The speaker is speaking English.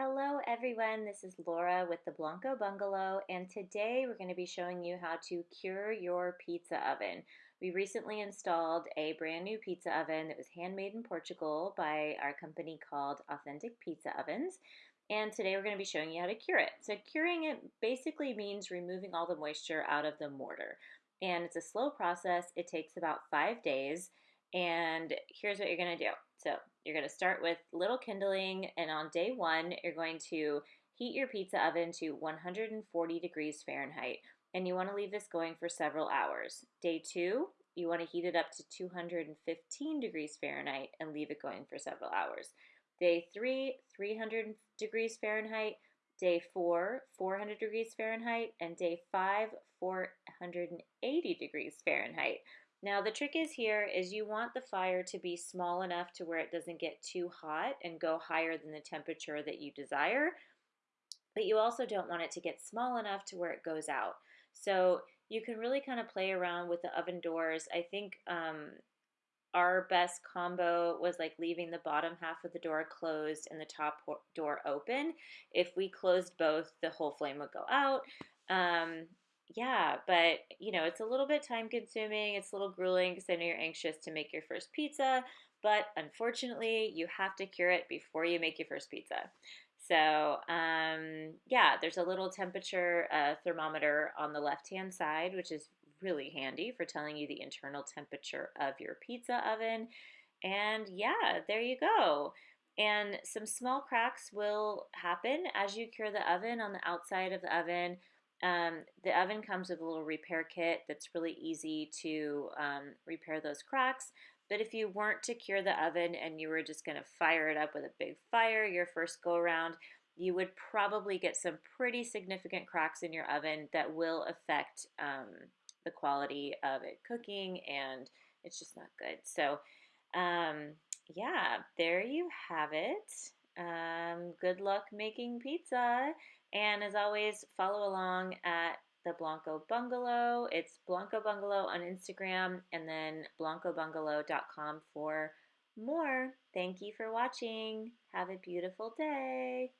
Hello everyone, this is Laura with the Blanco Bungalow and today we're going to be showing you how to cure your pizza oven. We recently installed a brand new pizza oven that was handmade in Portugal by our company called Authentic Pizza Ovens and today we're going to be showing you how to cure it. So curing it basically means removing all the moisture out of the mortar and it's a slow process. It takes about five days and here's what you're going to do. So you're going to start with little kindling, and on day one, you're going to heat your pizza oven to 140 degrees Fahrenheit, and you want to leave this going for several hours. Day two, you want to heat it up to 215 degrees Fahrenheit and leave it going for several hours. Day three, 300 degrees Fahrenheit. Day four, 400 degrees Fahrenheit. And day five, 480 degrees Fahrenheit. Now the trick is here is you want the fire to be small enough to where it doesn't get too hot and go higher than the temperature that you desire, but you also don't want it to get small enough to where it goes out. So you can really kind of play around with the oven doors. I think um, our best combo was like leaving the bottom half of the door closed and the top door open. If we closed both, the whole flame would go out. Um, yeah, but you know, it's a little bit time consuming. It's a little grueling because I know you're anxious to make your first pizza, but unfortunately, you have to cure it before you make your first pizza. So, um, yeah, there's a little temperature uh, thermometer on the left hand side, which is really handy for telling you the internal temperature of your pizza oven. And yeah, there you go. And some small cracks will happen as you cure the oven on the outside of the oven um, the oven comes with a little repair kit that's really easy to um, repair those cracks. But if you weren't to cure the oven and you were just going to fire it up with a big fire your first go around, you would probably get some pretty significant cracks in your oven that will affect um, the quality of it cooking and it's just not good. So, um, yeah, there you have it. Um, good luck making pizza. And as always, follow along at the Blanco Bungalow. It's Blanco Bungalow on Instagram and then blancobungalow.com for more. Thank you for watching. Have a beautiful day.